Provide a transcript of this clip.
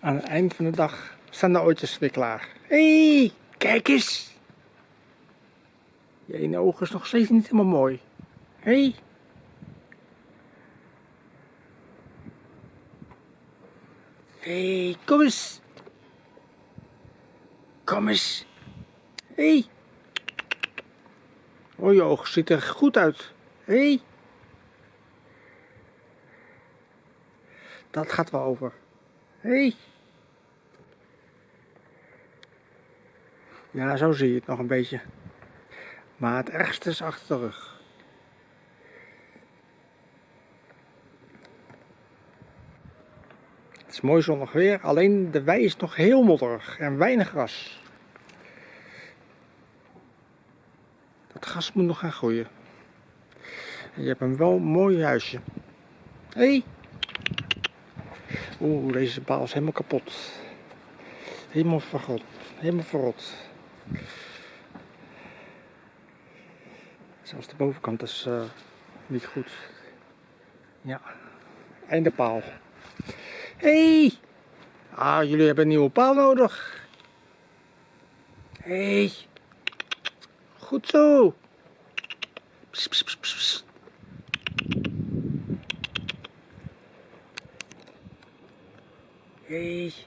Aan het eind van de dag staan de oortjes weer klaar. Hé, hey, kijk eens. Je ene oog is nog steeds niet helemaal mooi. Hé. Hey. Hé, hey, kom eens. Kom eens. Hé. Hey. Oh, je oog ziet er goed uit. Hé. Hey. Dat gaat wel over. Hey. Ja, zo zie je het nog een beetje. Maar het ergste is achter de rug. Het is mooi zonnig weer, alleen de wei is nog heel modderig en weinig gras. Dat gras moet nog gaan groeien. En je hebt een wel mooi huisje. Hé! Hey. Oeh, deze paal is helemaal kapot. Helemaal verrot. Helemaal verrot. Zelfs de bovenkant is uh, niet goed. Ja, einde paal. Hé! Hey! Ah, jullie hebben een nieuwe paal nodig. Hey. Goed zo! Pss, degrees.